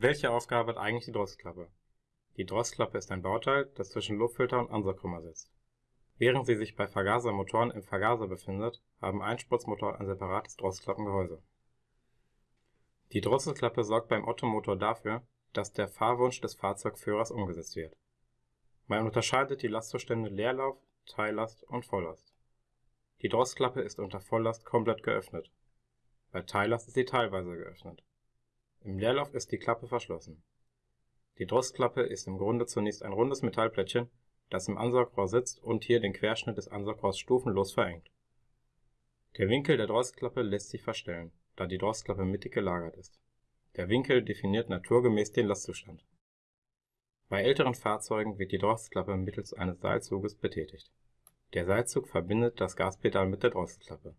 Welche Aufgabe hat eigentlich die Drosselklappe? Die Drosselklappe ist ein Bauteil, das zwischen Luftfilter und Ansaugkrümmer sitzt. Während sie sich bei Vergasermotoren im Vergaser befindet, haben Einspritzmotoren ein separates Drosselklappengehäuse. Die Drosselklappe sorgt beim Ottomotor dafür, dass der Fahrwunsch des Fahrzeugführers umgesetzt wird. Man unterscheidet die Lastzustände Leerlauf, Teillast und Volllast. Die Drosselklappe ist unter Volllast komplett geöffnet. Bei Teillast ist sie teilweise geöffnet. Im Leerlauf ist die Klappe verschlossen. Die Drosselklappe ist im Grunde zunächst ein rundes Metallplättchen, das im Ansaugrohr sitzt und hier den Querschnitt des Ansaugrohrs stufenlos verengt. Der Winkel der Drosselklappe lässt sich verstellen, da die Drosselklappe mittig gelagert ist. Der Winkel definiert naturgemäß den Lastzustand. Bei älteren Fahrzeugen wird die Drosselklappe mittels eines Seilzuges betätigt. Der Seilzug verbindet das Gaspedal mit der Drosselklappe.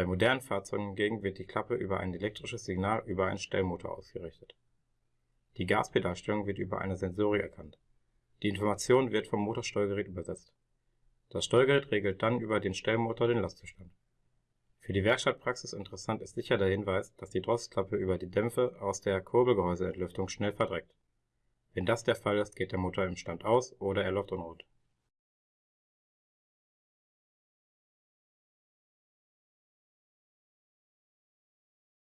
Bei modernen Fahrzeugen hingegen wird die Klappe über ein elektrisches Signal über einen Stellmotor ausgerichtet. Die Gaspedalstellung wird über eine Sensorik erkannt. Die Information wird vom Motorsteuergerät übersetzt. Das Steuergerät regelt dann über den Stellmotor den Lastzustand. Für die Werkstattpraxis interessant ist sicher der Hinweis, dass die Drosselklappe über die Dämpfe aus der Kurbelgehäuseentlüftung schnell verdreckt. Wenn das der Fall ist, geht der Motor im Stand aus oder er läuft unrund